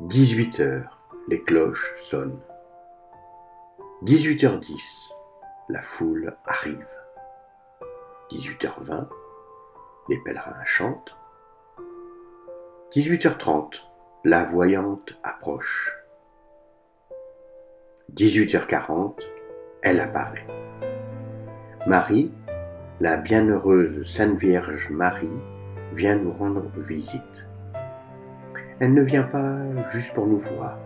18 heures, les cloches sonnent. 18h10, la foule arrive. 18h20, les pèlerins chantent. 18h30, la voyante approche. 18h40, elle apparaît. Marie, la bienheureuse Sainte Vierge Marie, vient nous rendre visite. Elle ne vient pas juste pour nous voir.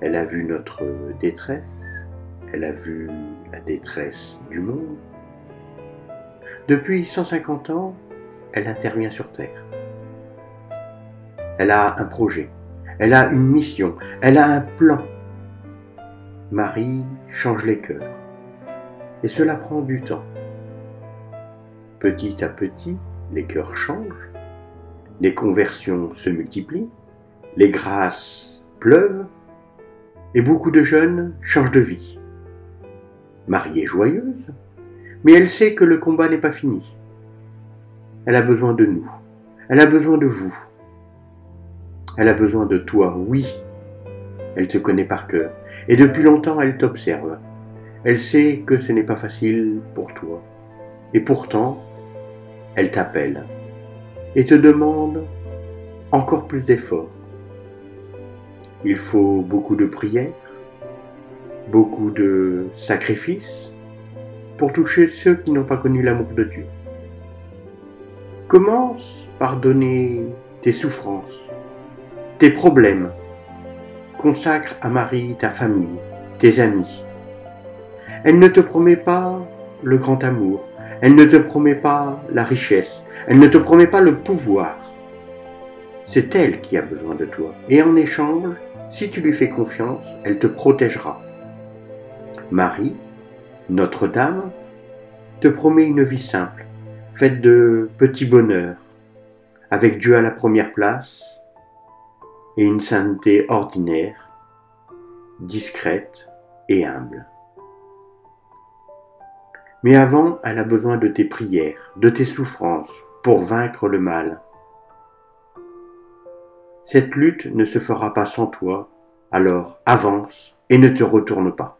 Elle a vu notre détresse, elle a vu la détresse du monde. Depuis 150 ans, elle intervient sur Terre. Elle a un projet, elle a une mission, elle a un plan. Marie change les cœurs. Et cela prend du temps. Petit à petit, les cœurs changent les conversions se multiplient, les grâces pleuvent, et beaucoup de jeunes changent de vie. Marie est joyeuse, mais elle sait que le combat n'est pas fini. Elle a besoin de nous, elle a besoin de vous, elle a besoin de toi, oui. Elle te connaît par cœur, et depuis longtemps elle t'observe. Elle sait que ce n'est pas facile pour toi, et pourtant, elle t'appelle et te demande encore plus d'efforts. Il faut beaucoup de prières, beaucoup de sacrifices pour toucher ceux qui n'ont pas connu l'amour de Dieu. Commence par donner tes souffrances, tes problèmes. Consacre à Marie ta famille, tes amis. Elle ne te promet pas le grand amour, elle ne te promet pas la richesse, elle ne te promet pas le pouvoir. C'est elle qui a besoin de toi. Et en échange, si tu lui fais confiance, elle te protégera. Marie, Notre-Dame, te promet une vie simple, faite de petits bonheurs, avec Dieu à la première place et une sainteté ordinaire, discrète et humble. Mais avant, elle a besoin de tes prières, de tes souffrances, pour vaincre le mal. Cette lutte ne se fera pas sans toi, alors avance et ne te retourne pas.